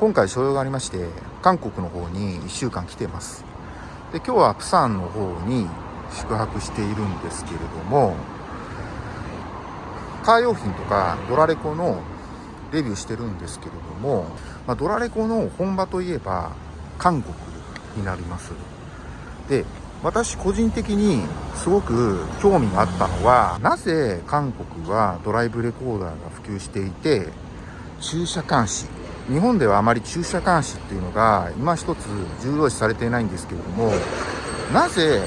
今回所用がありまして韓国の方に1週間来てます。で今日はプサンの方に宿泊しているんですけれどもカー用品とかドラレコのレビューしてるんですけれども、まあ、ドラレコの本場といえば韓国になります。で私個人的にすごく興味があったのはなぜ韓国はドライブレコーダーが普及していて駐車監視日本ではあまり駐車監視っていうのが今一つ重要視されていないんですけれどもなぜ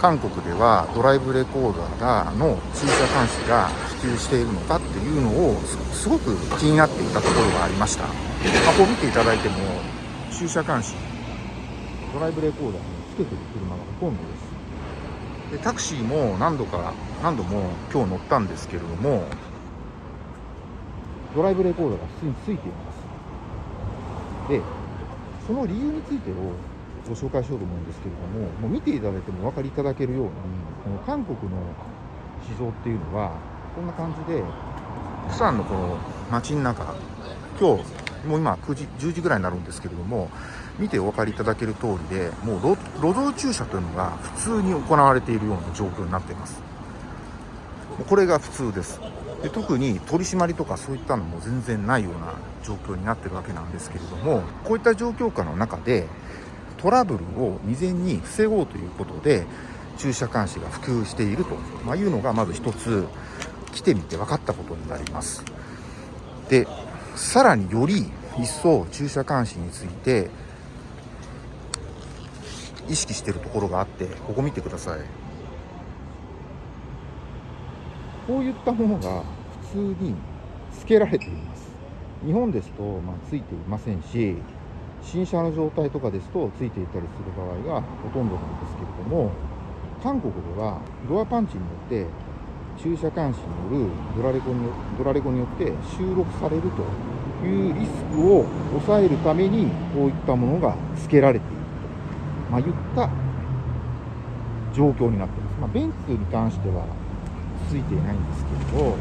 韓国ではドライブレコーダーの駐車監視が普及しているのかっていうのをすごく気になっていたところがありました、まあ、こ見ていただいても駐車監視ドライブレコーダーにつけてる車がほとんどです。でタクシーも何度か何度も今日乗ったんですけれどもドライブレコーダーが普通についています。でその理由についてをご紹介しようと思うんですけれどももう見ていただいてもお分かりいただけるようにこの韓国の市場っていうのはこんな感じでプサンのこの街の中今日もう今9時10時ぐらいになるんですけれども見てお分かりいただける通りでもう路上駐車というのが普通に行われているような状況になっています。これが普通です。で特に取り締まりとかそういったのも全然ないような状況になってるわけなんですけれどもこういった状況下の中でトラブルを未然に防ごうということで駐車監視が普及していると、いうのがまず一つ来てみて分かったことになります。でさらにより一層駐車監視について意識しているところがあってここ見てください。こういったものが普通に付けられています日本ですと、まあ、ついていませんし新車の状態とかですとついていたりする場合がほとんどなんですけれども韓国ではドアパンチによって駐車監視によるドラレコにドラレコによって収録されるというリスクを抑えるためにこういったものが付けられていると、まあ、いった状況になっています。まあ、ベンツに関してはついていないんですけれど、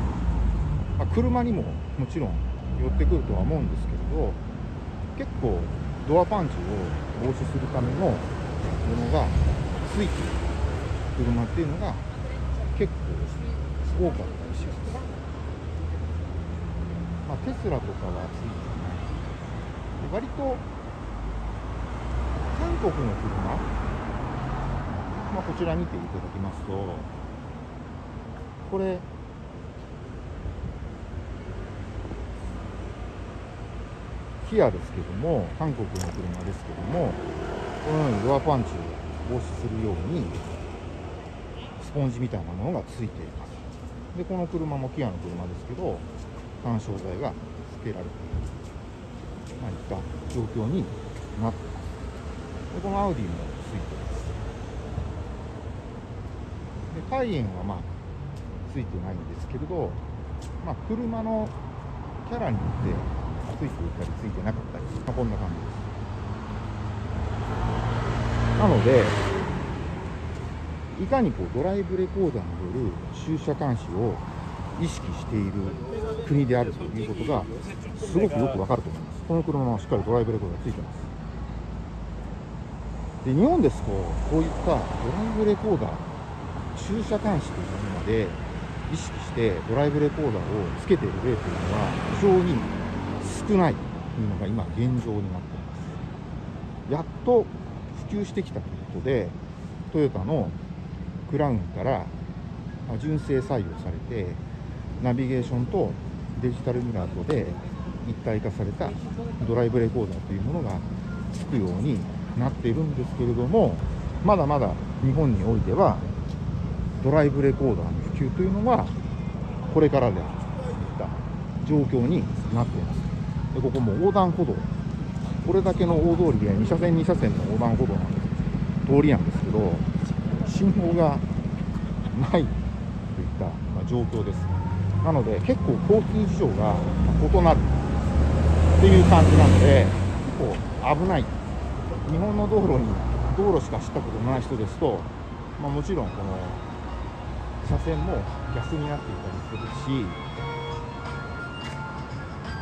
まあ、車にももちろん寄ってくるとは思うんですけれど結構ドアパンチを防止するためのものがついている車っていうのが結構多かったりします。まあ、テスラとかはついていない。割と韓国の車、まあ、こちら見ていただきますとこれ。キアですけども韓国の車ですけどもこのようにドアパンチを防止するようにスポンジみたいなものがついています。でこの車もキアの車ですけど干渉剤が付けられている何か状況になっています。でこのアウディもついています。でカイエンはまあついてないんですけれど、まあ、車のキャラによってついていたりついてなかったり、まあ、こんな感じです。なのでいかにこうドライブレコーダーによる駐車監視を意識している国であるということがすごくよくわかると思います。この車はしっかりドライブレコーダーついてます。で日本ですとこういったドライブレコーダー駐車監視というもので意識してドライブレコーダーをつけている例というのは非常に少ないというのが今現状になっています。やっと普及してきたということでトヨタのクラウンから純正採用されてナビゲーションとデジタルミラーとで一体化されたドライブレコーダーというものがつくようになっているんですけれどもまだまだ日本においてはドライブレコーダーの普及というのはこれからであるといった状況になっています。でここも横断歩道。これだけの大通りで2車線2車線の横断歩道なんです通りなんですけど信号がないといった、ま状況です。なので結構交通事情が異なるっていう感じなので結構危ない。日本の道路に道路しか知ったことのない人ですと、まあ、もちろんこの車線も逆になっていたりするし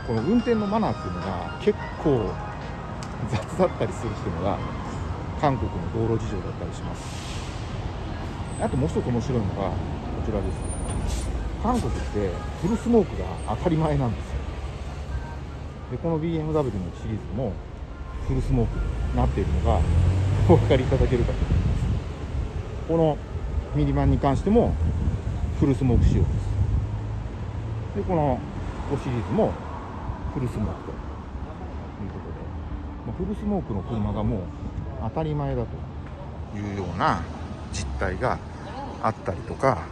この運転のマナーっていうのが結構雑だったりするっていうのが韓国の道路事情だったりします。あともう一つ面白いのがこちらです。韓国ってフルスモークが当たり前なんですよ。でこの BMW のシリーズもフルスモークになっているのがお分かりいただけるかと思います。このミニバンに関してもフルスモーク仕様ですでこの5シリーズもフルスモークと。いうことで、まあ、フルスモークの車がもう当たり前だというような実態があったりとか。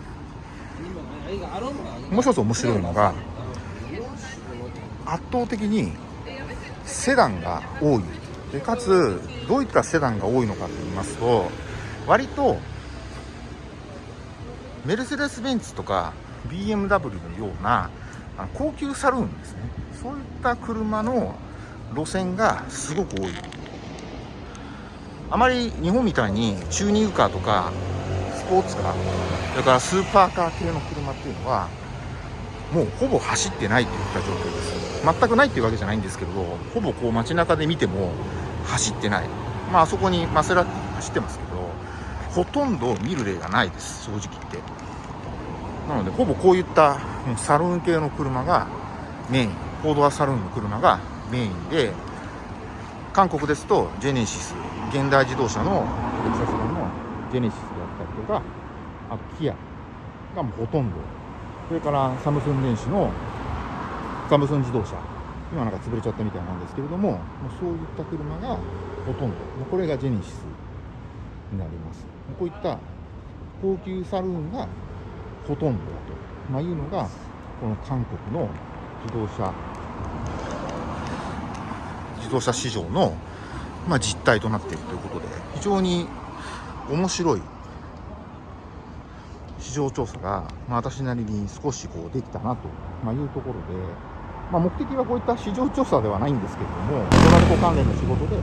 もう一つ面白いのが圧倒的にセダンが多い。でかつどういったセダンが多いのかと言いますと割とメルセデス・ベンツとか BMW のような高級サルーンですね。そういった車の路線がすごく多い。あまり日本みたいにチューニングカーとかスポーツカーそれからスーパーカー系の車っていうのはもうほぼ走ってないといった状況です。全くないっていうわけじゃないんですけどほぼこう街中で見ても走ってない。まああそこにマセラティ走ってますけどほとんど見る例がないです正直言って。なのでほぼこういったサルーン系の車がメイン。フォードアサルーンの車がメインで韓国ですとジェネシス現代自動車のテキサス版のジェネシスであったりとかあとキアがもうほとんど。それからサムスン電子のサムスン自動車。今なんか潰れちゃったみたいなんですけれどももうそういった車がほとんど。これがジェネシス。になります。こういった高級サルーンがほとんどだと、まあ、いうのがこの韓国の自動車自動車市場の、まあ、実態となっているということで非常に面白い市場調査が、まあ、私なりに少しこうできたなと、ま、いうところで、まあ、目的はこういった市場調査ではないんですけれどもドラルコ関連の仕事で、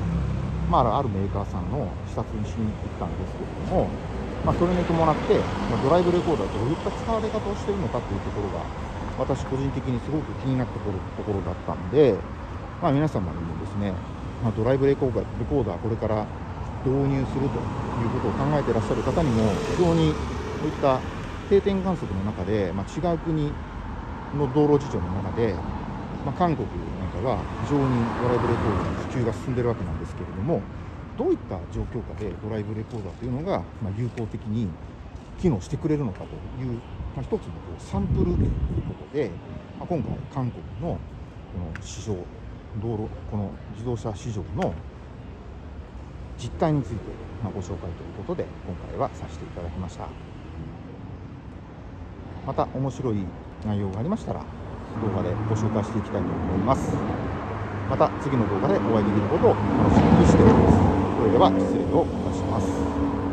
まあ、あるメーカーさんの視察にしに行ったんですけれども、まあ、それに伴って、ま、ドライブレコーダーどういった使われ方をしているのかというところが私個人的にすごく気になってくるところだったんで、まあ、皆様にもですね、ま、ドライブレコーダーレコーダーこれから導入するということを考えていらっしゃる方にも非常にこういった定点観測の中で、まあ、違う国の道路事情の中で、まあ、韓国なんかが非常にドライブレコーダーの普及が進んでるわけなんですけれどもどういった状況下でドライブレコーダーというのが、まあ、有効的に機能してくれるのかという、まあ、一つのこうサンプルということで、まあ、今回韓国のこの市場道路この自動車市場の実態について、まご紹介ということで今回はさせていただきました。また面白い内容がありましたら動画でご紹介していきたいと思います。また次の動画でお会いできることを楽しみにしております。それでは失礼をいたします。